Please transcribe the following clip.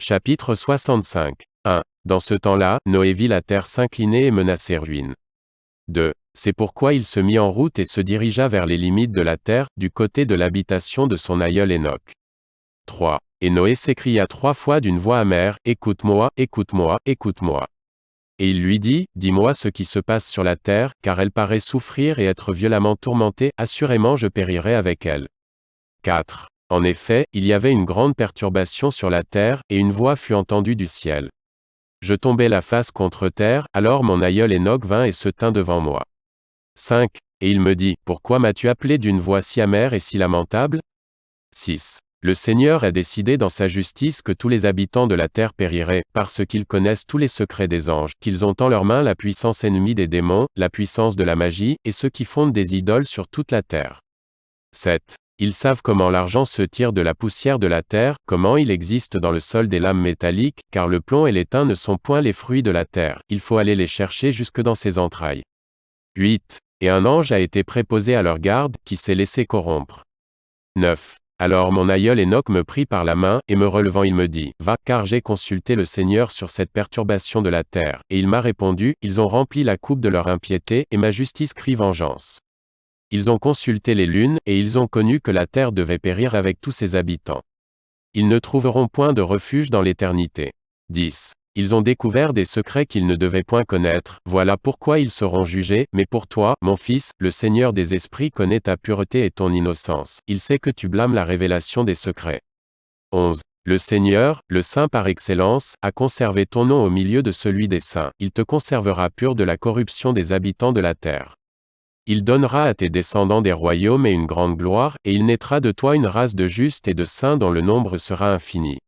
Chapitre 65. 1. Dans ce temps-là, Noé vit la terre s'incliner et menacer ruine. 2. C'est pourquoi il se mit en route et se dirigea vers les limites de la terre, du côté de l'habitation de son aïeul Enoch. 3. Et Noé s'écria trois fois d'une voix amère, Écoute-moi, écoute-moi, écoute-moi. Et il lui dit, Dis-moi ce qui se passe sur la terre, car elle paraît souffrir et être violemment tourmentée, assurément je périrai avec elle. 4. En effet, il y avait une grande perturbation sur la terre, et une voix fut entendue du ciel. Je tombai la face contre terre, alors mon aïeul Enoch vint et se tint devant moi. 5. Et il me dit, Pourquoi m'as-tu appelé d'une voix si amère et si lamentable? 6. Le Seigneur a décidé dans sa justice que tous les habitants de la terre périraient, parce qu'ils connaissent tous les secrets des anges, qu'ils ont en leurs mains la puissance ennemie des démons, la puissance de la magie, et ceux qui fondent des idoles sur toute la terre. 7. Ils savent comment l'argent se tire de la poussière de la terre, comment il existe dans le sol des lames métalliques, car le plomb et l'étain ne sont point les fruits de la terre, il faut aller les chercher jusque dans ses entrailles. 8. Et un ange a été préposé à leur garde, qui s'est laissé corrompre. 9. Alors mon aïeul Enoch me prit par la main, et me relevant il me dit, Va, car j'ai consulté le Seigneur sur cette perturbation de la terre, et il m'a répondu, Ils ont rempli la coupe de leur impiété, et ma justice crie vengeance. Ils ont consulté les lunes, et ils ont connu que la terre devait périr avec tous ses habitants. Ils ne trouveront point de refuge dans l'éternité. 10. Ils ont découvert des secrets qu'ils ne devaient point connaître, voilà pourquoi ils seront jugés, mais pour toi, mon fils, le Seigneur des esprits connaît ta pureté et ton innocence, il sait que tu blâmes la révélation des secrets. 11. Le Seigneur, le Saint par excellence, a conservé ton nom au milieu de celui des saints, il te conservera pur de la corruption des habitants de la terre. Il donnera à tes descendants des royaumes et une grande gloire, et il naîtra de toi une race de justes et de saints dont le nombre sera infini.